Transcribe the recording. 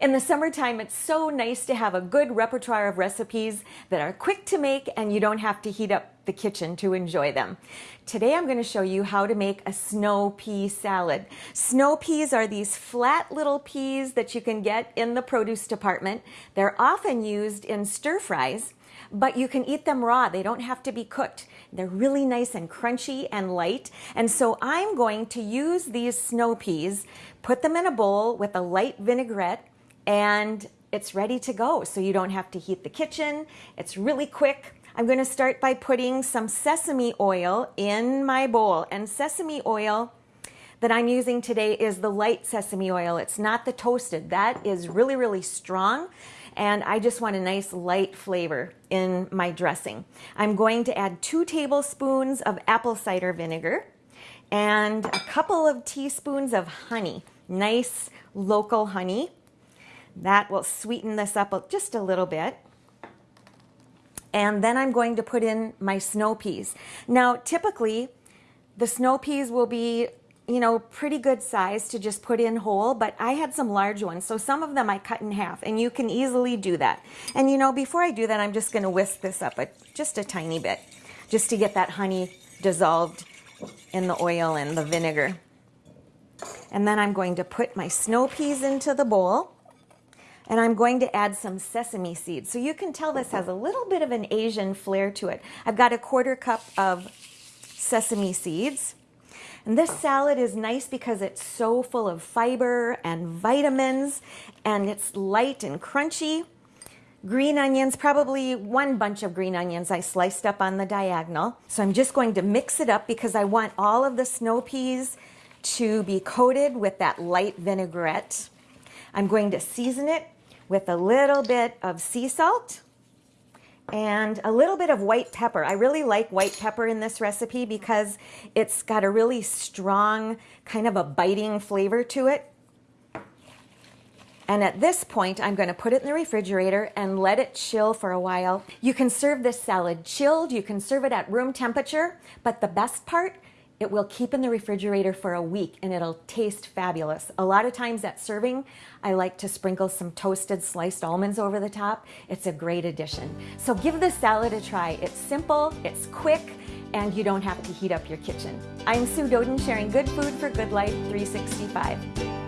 In the summertime, it's so nice to have a good repertoire of recipes that are quick to make and you don't have to heat up the kitchen to enjoy them. Today I'm going to show you how to make a snow pea salad. Snow peas are these flat little peas that you can get in the produce department. They're often used in stir fries but you can eat them raw. They don't have to be cooked. They're really nice and crunchy and light. And so I'm going to use these snow peas, put them in a bowl with a light vinaigrette, and it's ready to go. So you don't have to heat the kitchen. It's really quick. I'm going to start by putting some sesame oil in my bowl. And sesame oil that I'm using today is the light sesame oil. It's not the toasted. That is really, really strong and I just want a nice light flavor in my dressing. I'm going to add two tablespoons of apple cider vinegar and a couple of teaspoons of honey, nice local honey. That will sweeten this up just a little bit. And then I'm going to put in my snow peas. Now, typically, the snow peas will be you know, pretty good size to just put in whole, but I had some large ones. So some of them I cut in half and you can easily do that. And you know, before I do that, I'm just gonna whisk this up a, just a tiny bit, just to get that honey dissolved in the oil and the vinegar. And then I'm going to put my snow peas into the bowl and I'm going to add some sesame seeds. So you can tell this has a little bit of an Asian flair to it. I've got a quarter cup of sesame seeds. And this salad is nice because it's so full of fiber and vitamins and it's light and crunchy. Green onions, probably one bunch of green onions I sliced up on the diagonal. So I'm just going to mix it up because I want all of the snow peas to be coated with that light vinaigrette. I'm going to season it with a little bit of sea salt and a little bit of white pepper. I really like white pepper in this recipe because it's got a really strong kind of a biting flavor to it. And at this point, I'm going to put it in the refrigerator and let it chill for a while. You can serve this salad chilled, you can serve it at room temperature, but the best part it will keep in the refrigerator for a week and it'll taste fabulous. A lot of times at serving, I like to sprinkle some toasted sliced almonds over the top. It's a great addition. So give this salad a try. It's simple, it's quick, and you don't have to heat up your kitchen. I'm Sue Doden sharing good food for good life 365.